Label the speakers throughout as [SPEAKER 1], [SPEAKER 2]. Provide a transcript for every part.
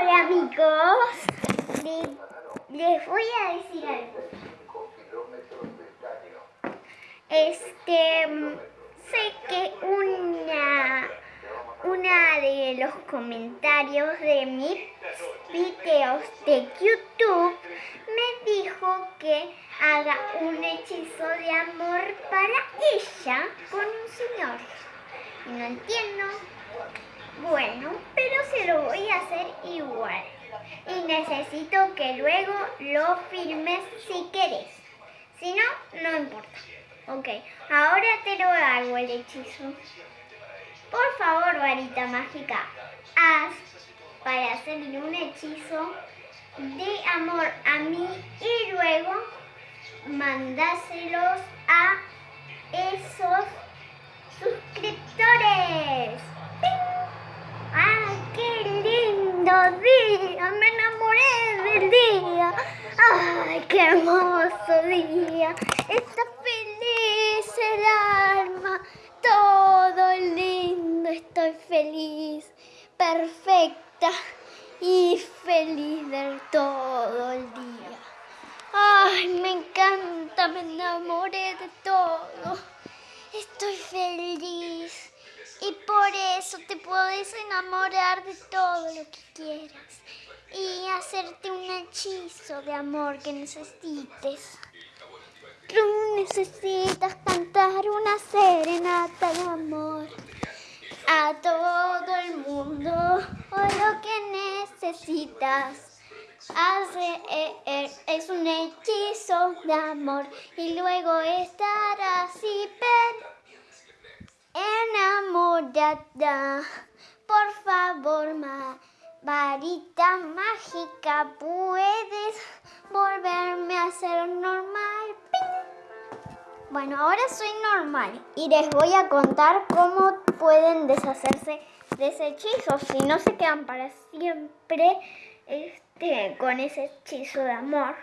[SPEAKER 1] Hola amigos, les, voy a decir algo. Este, sé que una, una de los comentarios de mis videos de YouTube me dijo que haga un hechizo de amor para ella con un señor. Y no entiendo. Bueno, pero se lo voy a hacer igual. Y necesito que luego lo firmes si quieres. Si no, no importa. Ok, ahora te lo hago el hechizo. Por favor, varita mágica, haz para hacerle un hechizo de amor a mí y luego mandáselos a esos suscriptores. ¡Ay, qué lindo Me enamoré del día. ¡Ay, qué hermoso día! Está feliz el alma. Todo lindo, estoy feliz. Perfecta y feliz de todo el día. ¡Ay, me encanta! Me enamoré de todo. Puedes enamorar de todo lo que quieras y hacerte un hechizo de amor que necesites. Tú necesitas cantar una serenata de amor a todo el mundo o lo que necesitas. Hace, es un hechizo de amor y luego estarás y Por favor, varita mágica, ¿puedes volverme a ser normal? Bueno, ahora soy normal y les voy a contar cómo pueden deshacerse de ese hechizo. Si no se quedan para siempre este, con ese hechizo de amor.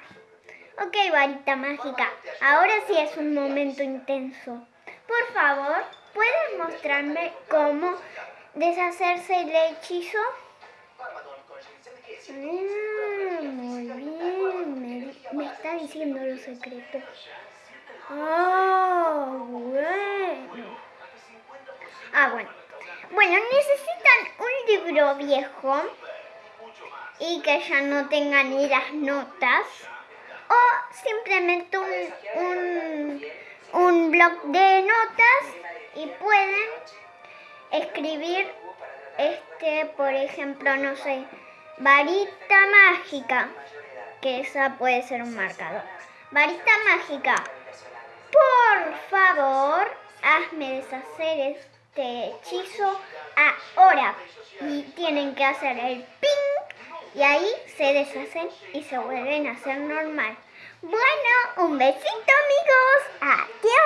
[SPEAKER 1] Ok, varita mágica, ahora sí es un momento intenso. Por favor, ¿Puedes mostrarme cómo deshacerse el hechizo? Ah, muy bien, me, está diciendo los secretos. Ah, bueno. Ah, bueno. Bueno, necesitan un libro viejo y que ya no tenga ni las notas o simplemente un, un, un blog de notas y pueden escribir, este, por ejemplo, no sé, varita mágica, que esa puede ser un marcador. Varita mágica, por favor, hazme deshacer este hechizo ahora. Y tienen que hacer el ping y ahí se deshacen y se vuelven a hacer normal. Bueno, un besito amigos. Adiós.